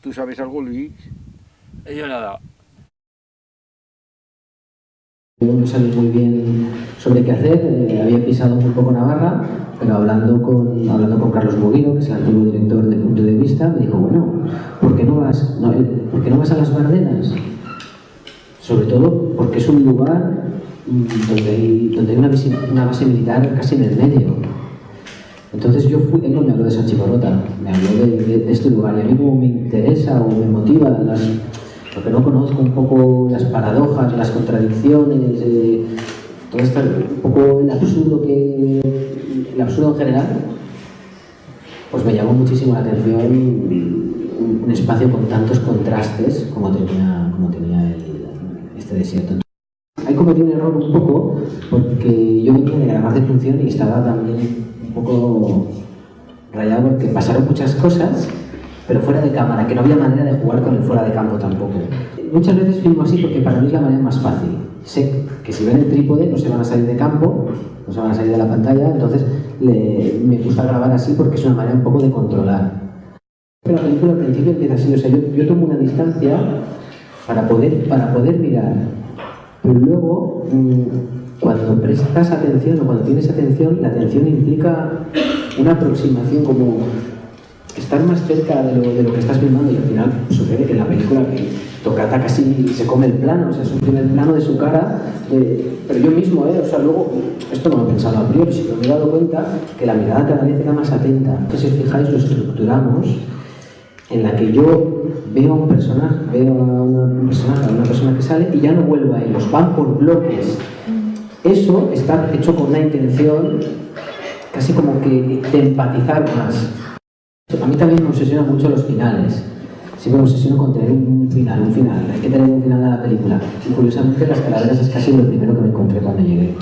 ¿Tú sabes algo, Luis? Yo nada. No sabía muy bien sobre qué hacer, eh, había pisado un poco Navarra, pero hablando con, hablando con Carlos Moguino, que es el antiguo director de Punto de Vista, me dijo, bueno, ¿por qué no vas, no, eh, ¿por qué no vas a las Bardenas? Sobre todo porque es un lugar mm, donde hay, donde hay una, visi- una base militar casi en el medio. Entonces yo fui, él no me habló de San Chivarrota, me habló de, de- de este lugar y a mí como me o me motiva las, lo que no conozco un poco las paradojas, las contradicciones, eh, todo esto, un poco el absurdo que el absurdo en general, pues me llamó muchísimo la atención un, espacio con tantos contrastes como tenía, como tenía este desierto. Ahí cometí un error un poco porque yo venía de grabar de función y estaba también un poco rayado porque pasaron muchas cosas, pero fuera de cámara, que no había manera de jugar con el fuera de campo tampoco. Muchas veces filmo así porque para mí es la manera más fácil. Sé que si ven el trípode no se van a salir de campo, no se van a salir de la pantalla, entonces le- me gusta grabar así porque es una manera un poco de controlar. Pero la película al principio empieza así, o sea, yo, yo tomo una distancia para poder, para poder mirar, pero luego mm, cuando prestas atención o cuando tienes atención, la atención implica una aproximación como estar más cerca de lo, de lo que estás filmando y al final sucede que en la película que Tocata casi se come el plano, o sea, es un primer plano de su cara, pero yo mismo, eh, o sea, luego, esto no lo he pensado a priori, sino me he dado cuenta que la mirada cada vez era más atenta. Que si fijáis, lo estructuramos en la que yo veo a un personaje, veo a una personaje, a una persona que sale y ya no vuelvo a ellos, van por bloques. Eso está hecho con una intención casi como que de empatizar más. A mí también me obsesiona mucho los finales. Siempre me obsesiono con tener un final, un final. Hay que tener un final a la película. Y curiosamente las calaveras es casi lo primero que me encontré cuando llegué.